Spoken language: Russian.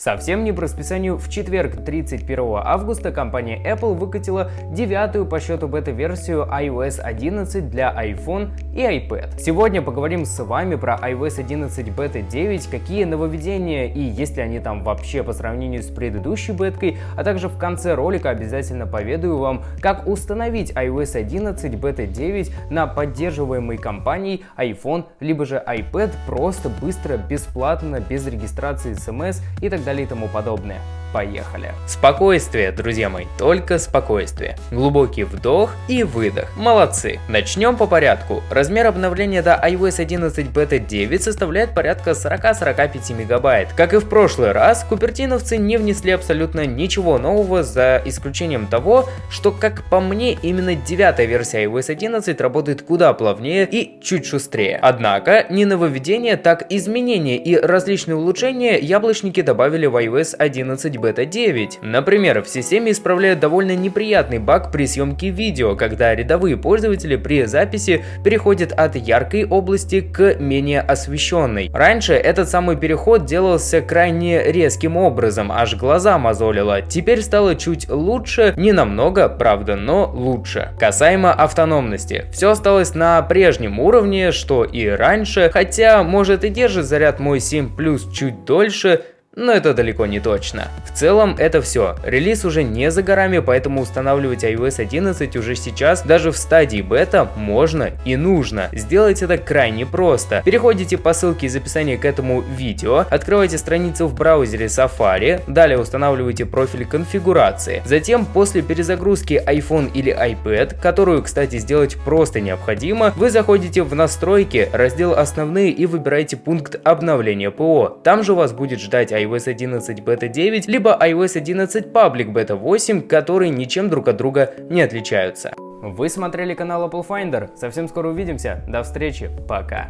Совсем не по расписанию в четверг, 31 августа, компания Apple выкатила девятую по счету бета-версию iOS 11 для iPhone и iPad. Сегодня поговорим с вами про iOS 11 Beta 9, какие нововведения и есть ли они там вообще по сравнению с предыдущей беткой, а также в конце ролика обязательно поведаю вам, как установить iOS 11 Beta 9 на поддерживаемой компанией iPhone либо же iPad просто, быстро, бесплатно, без регистрации смс и так далее и тому подобное. Поехали. Спокойствие, друзья мои, только спокойствие. Глубокий вдох и выдох. Молодцы. Начнем по порядку. Размер обновления до iOS 11 Beta 9 составляет порядка 40-45 мегабайт. Как и в прошлый раз, купертиновцы не внесли абсолютно ничего нового, за исключением того, что, как по мне, именно девятая версия iOS 11 работает куда плавнее и чуть шустрее. Однако, не нововведения, так изменения и различные улучшения яблочники добавили в iOS 11 Beta 9. Например, в системе исправляют довольно неприятный баг при съемке видео, когда рядовые пользователи при записи переходят от яркой области к менее освещенной. Раньше этот самый переход делался крайне резким образом, аж глаза мозолило. Теперь стало чуть лучше, не намного, правда, но лучше. Касаемо автономности. Все осталось на прежнем уровне, что и раньше, хотя может и держит заряд мой 7 Plus чуть дольше, но это далеко не точно. В целом это все. Релиз уже не за горами, поэтому устанавливать iOS 11 уже сейчас, даже в стадии бета, можно и нужно. Сделать это крайне просто. Переходите по ссылке из описания к этому видео, открывайте страницу в браузере Safari, далее устанавливайте профиль конфигурации. Затем после перезагрузки iPhone или iPad, которую, кстати, сделать просто необходимо, вы заходите в настройки, раздел основные и выбираете пункт обновления ПО. Там же вас будет ждать iOS 11 Beta 9, либо iOS 11 Public Beta 8, которые ничем друг от друга не отличаются. Вы смотрели канал Apple Finder. Совсем скоро увидимся. До встречи. Пока.